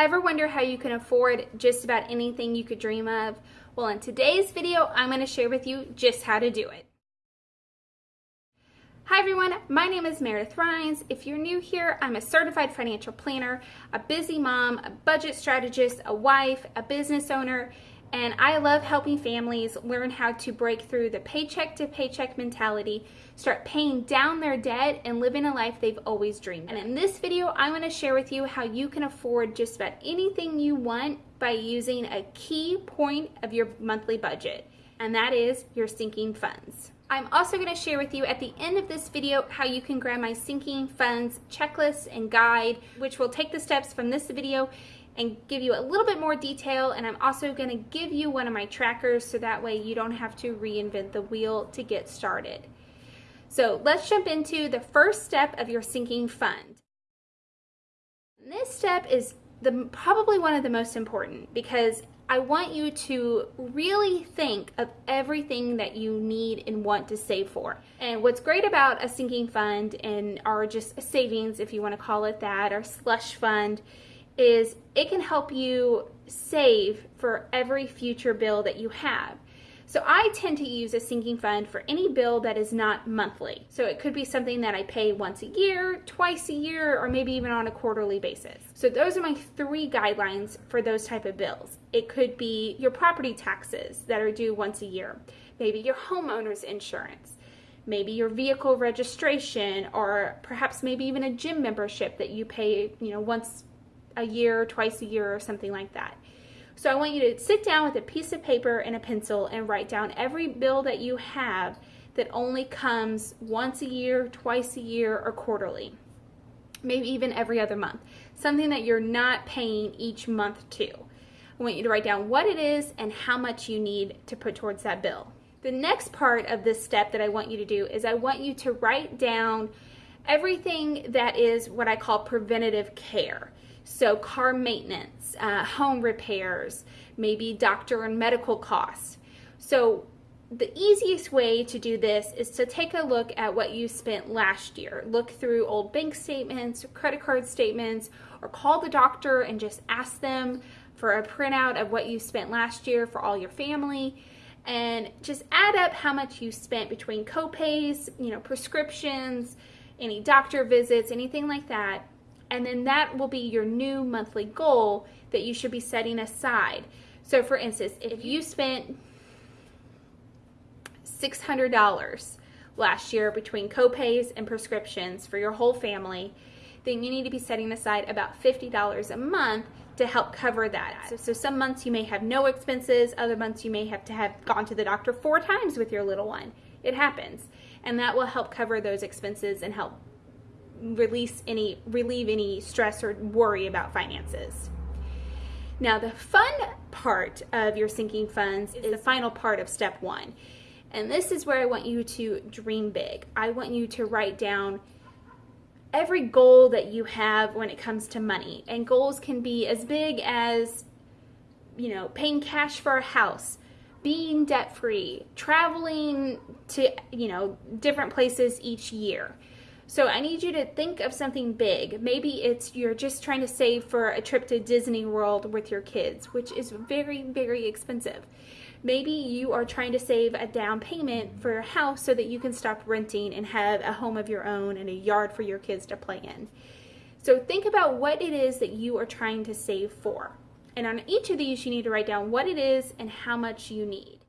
Ever wonder how you can afford just about anything you could dream of? Well, in today's video, I'm going to share with you just how to do it. Hi everyone, my name is Meredith Rhines. If you're new here, I'm a certified financial planner, a busy mom, a budget strategist, a wife, a business owner, and I love helping families learn how to break through the paycheck to paycheck mentality, start paying down their debt, and living a life they've always dreamed. And in this video, I want to share with you how you can afford just about anything you want by using a key point of your monthly budget, and that is your sinking funds. I'm also going to share with you at the end of this video how you can grab my sinking funds checklist and guide, which will take the steps from this video and give you a little bit more detail and I'm also going to give you one of my trackers so that way you don't have to reinvent the wheel to get started. So let's jump into the first step of your sinking fund. this step is the probably one of the most important because I want you to really think of everything that you need and want to save for. And what's great about a sinking fund and or just savings if you want to call it that or slush fund is it can help you save for every future bill that you have. So I tend to use a sinking fund for any bill that is not monthly. So it could be something that I pay once a year, twice a year, or maybe even on a quarterly basis. So those are my three guidelines for those type of bills. It could be your property taxes that are due once a year, maybe your homeowner's insurance, maybe your vehicle registration, or perhaps maybe even a gym membership that you pay, you know, once a year, twice a year, or something like that. So I want you to sit down with a piece of paper and a pencil and write down every bill that you have that only comes once a year, twice a year, or quarterly. Maybe even every other month. Something that you're not paying each month to. I want you to write down what it is and how much you need to put towards that bill. The next part of this step that I want you to do is I want you to write down everything that is what I call preventative care. So car maintenance, uh, home repairs, maybe doctor and medical costs. So the easiest way to do this is to take a look at what you spent last year. Look through old bank statements, credit card statements, or call the doctor and just ask them for a printout of what you spent last year for all your family and just add up how much you spent between copays, you know, prescriptions, any doctor visits, anything like that, and then that will be your new monthly goal that you should be setting aside. So for instance, if you spent $600 last year between copays and prescriptions for your whole family, then you need to be setting aside about $50 a month to help cover that. So, so, some months you may have no expenses, other months you may have to have gone to the doctor four times with your little one. It happens. And that will help cover those expenses and help release any relieve any stress or worry about finances. Now the fun part of your sinking funds is the final part of step one. And this is where I want you to dream big. I want you to write down every goal that you have when it comes to money. And goals can be as big as, you know, paying cash for a house, being debt free, traveling to, you know, different places each year. So I need you to think of something big. Maybe it's you're just trying to save for a trip to Disney World with your kids, which is very, very expensive. Maybe you are trying to save a down payment for a house so that you can stop renting and have a home of your own and a yard for your kids to play in. So think about what it is that you are trying to save for. And on each of these, you need to write down what it is and how much you need.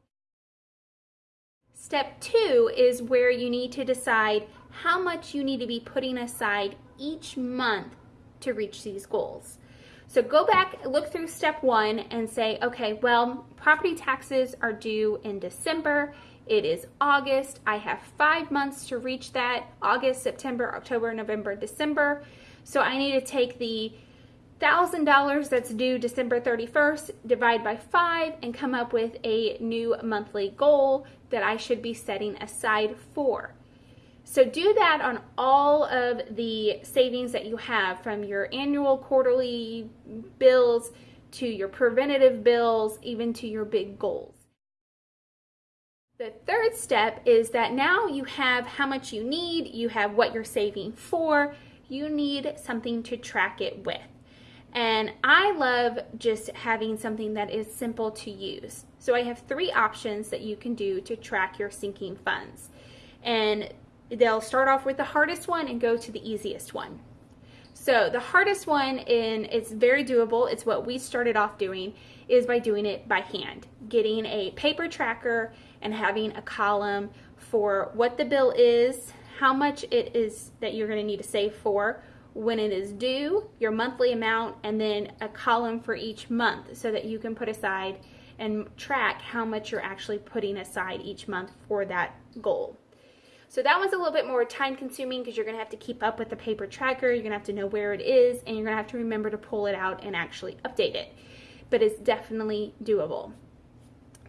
Step two is where you need to decide how much you need to be putting aside each month to reach these goals. So go back, look through step one and say, okay, well, property taxes are due in December. It is August. I have five months to reach that August, September, October, November, December. So I need to take the $1,000 that's due December 31st, divide by five, and come up with a new monthly goal that I should be setting aside for. So do that on all of the savings that you have from your annual, quarterly bills to your preventative bills, even to your big goals. The third step is that now you have how much you need, you have what you're saving for, you need something to track it with. And I love just having something that is simple to use. So I have three options that you can do to track your sinking funds. And they'll start off with the hardest one and go to the easiest one. So the hardest one, and it's very doable, it's what we started off doing, is by doing it by hand. Getting a paper tracker and having a column for what the bill is, how much it is that you're gonna need to save for, when it is due, your monthly amount, and then a column for each month so that you can put aside and track how much you're actually putting aside each month for that goal. So that one's a little bit more time consuming because you're going to have to keep up with the paper tracker. You're going to have to know where it is and you're going to have to remember to pull it out and actually update it. But it's definitely doable.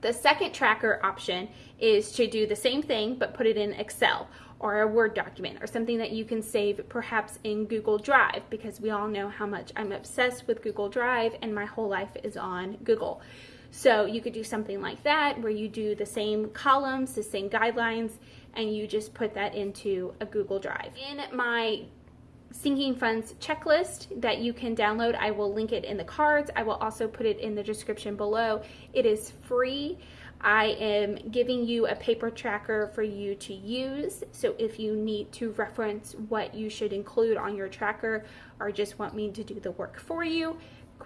The second tracker option is to do the same thing but put it in Excel or a Word document or something that you can save perhaps in Google Drive because we all know how much I'm obsessed with Google Drive and my whole life is on Google. So you could do something like that where you do the same columns, the same guidelines, and you just put that into a Google Drive. In my sinking funds checklist that you can download. I will link it in the cards. I will also put it in the description below. It is free. I am giving you a paper tracker for you to use. So if you need to reference what you should include on your tracker or just want me to do the work for you,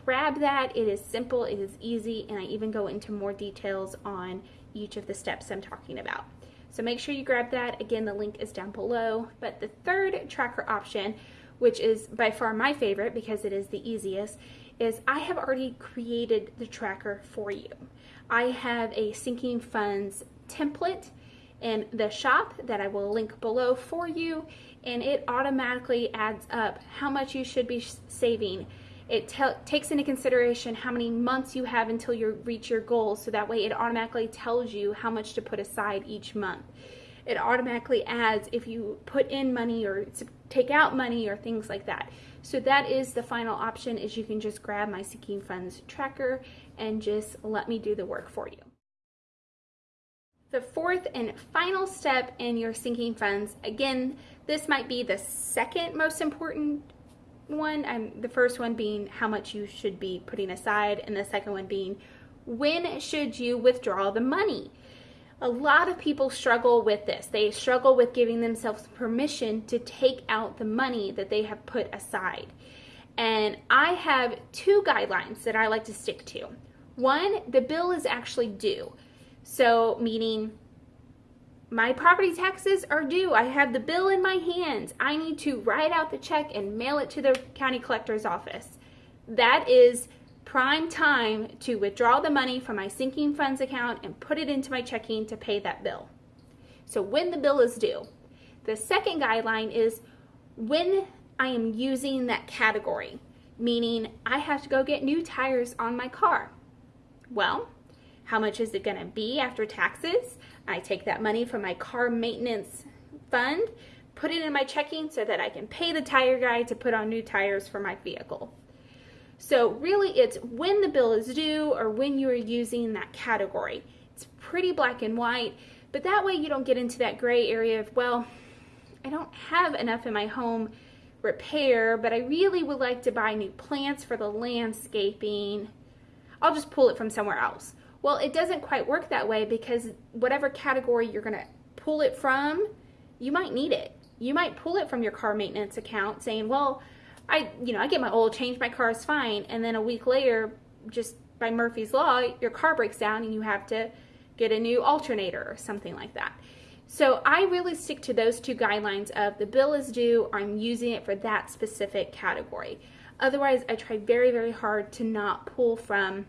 grab that. It is simple, it is easy, and I even go into more details on each of the steps I'm talking about. So make sure you grab that. Again, the link is down below. But the third tracker option, which is by far my favorite because it is the easiest, is I have already created the tracker for you. I have a sinking funds template in the shop that I will link below for you and it automatically adds up how much you should be saving it takes into consideration how many months you have until you reach your goal, so that way it automatically tells you how much to put aside each month. It automatically adds if you put in money or take out money or things like that. So that is the final option is you can just grab my Sinking Funds tracker and just let me do the work for you. The fourth and final step in your sinking funds, again, this might be the second most important one, I'm, the first one being how much you should be putting aside, and the second one being when should you withdraw the money? A lot of people struggle with this. They struggle with giving themselves permission to take out the money that they have put aside. And I have two guidelines that I like to stick to. One, the bill is actually due. So, meaning my property taxes are due. I have the bill in my hands. I need to write out the check and mail it to the county collector's office. That is prime time to withdraw the money from my sinking funds account and put it into my checking to pay that bill. So when the bill is due. The second guideline is when I am using that category, meaning I have to go get new tires on my car. Well, how much is it going to be after taxes? I take that money from my car maintenance fund, put it in my checking so that I can pay the tire guy to put on new tires for my vehicle. So really it's when the bill is due or when you are using that category. It's pretty black and white, but that way you don't get into that gray area of, well, I don't have enough in my home repair, but I really would like to buy new plants for the landscaping. I'll just pull it from somewhere else. Well, it doesn't quite work that way because whatever category you're going to pull it from, you might need it. You might pull it from your car maintenance account saying, well, I, you know, I get my oil changed, my car is fine. And then a week later, just by Murphy's Law, your car breaks down and you have to get a new alternator or something like that. So I really stick to those two guidelines of the bill is due I'm using it for that specific category. Otherwise, I try very, very hard to not pull from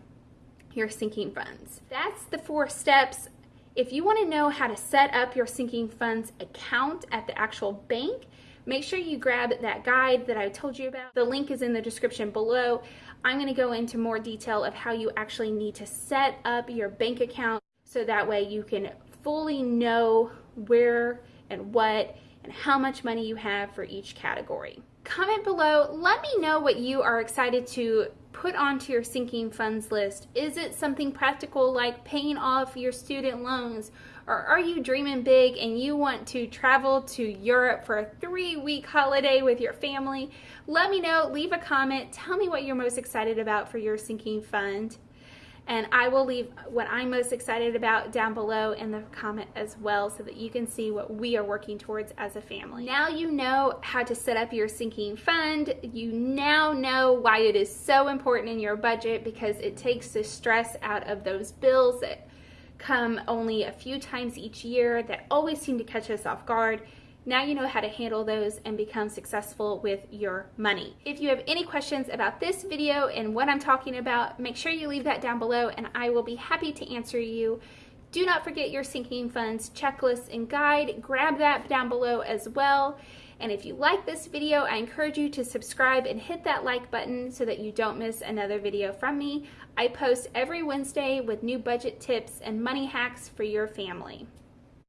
your sinking funds. That's the four steps. If you want to know how to set up your sinking funds account at the actual bank, make sure you grab that guide that I told you about. The link is in the description below. I'm going to go into more detail of how you actually need to set up your bank account so that way you can fully know where and what and how much money you have for each category. Comment below, let me know what you are excited to put onto your sinking funds list? Is it something practical like paying off your student loans? Or are you dreaming big and you want to travel to Europe for a three week holiday with your family? Let me know, leave a comment, tell me what you're most excited about for your sinking fund and I will leave what I'm most excited about down below in the comment as well so that you can see what we are working towards as a family. Now you know how to set up your sinking fund. You now know why it is so important in your budget because it takes the stress out of those bills that come only a few times each year that always seem to catch us off guard now you know how to handle those and become successful with your money. If you have any questions about this video and what I'm talking about, make sure you leave that down below and I will be happy to answer you. Do not forget your sinking funds checklist and guide. Grab that down below as well. And if you like this video, I encourage you to subscribe and hit that like button so that you don't miss another video from me. I post every Wednesday with new budget tips and money hacks for your family.